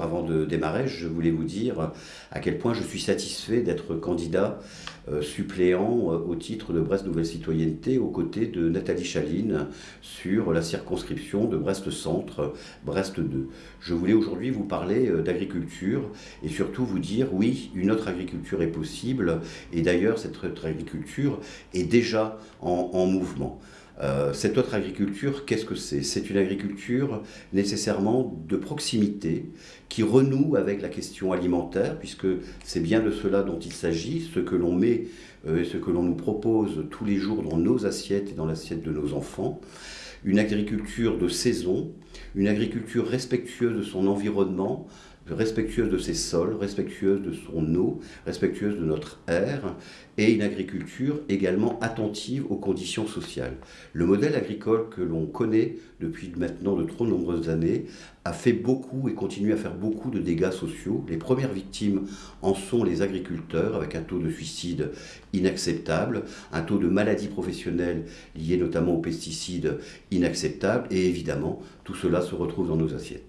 avant de démarrer, je voulais vous dire à quel point je suis satisfait d'être candidat euh, suppléant euh, au titre de Brest Nouvelle Citoyenneté aux côtés de Nathalie Chaline sur la circonscription de Brest-Centre, Brest 2. Je voulais aujourd'hui vous parler euh, d'agriculture et surtout vous dire oui, une autre agriculture est possible et d'ailleurs cette autre agriculture est déjà en mouvement. Euh, cette autre agriculture, qu'est-ce que c'est? C'est une agriculture nécessairement de proximité qui renoue avec la question alimentaire, puisque c'est bien de cela dont il s'agit, ce que l'on met euh, et ce que l'on nous propose tous les jours dans nos assiettes et dans l'assiette de nos enfants. Une agriculture de saison, une agriculture respectueuse de son environnement, respectueuse de ses sols, respectueuse de son eau, respectueuse de notre air, et une agriculture également attentive aux conditions sociales. Le modèle agricole que l'on connaît depuis maintenant de trop nombreuses années a fait beaucoup et continue à faire beaucoup de dégâts sociaux. Les premières victimes en sont les agriculteurs, avec un taux de suicide inacceptable, un taux de maladies professionnelles liées notamment aux pesticides inacceptable, et évidemment, tout cela se retrouve dans nos assiettes.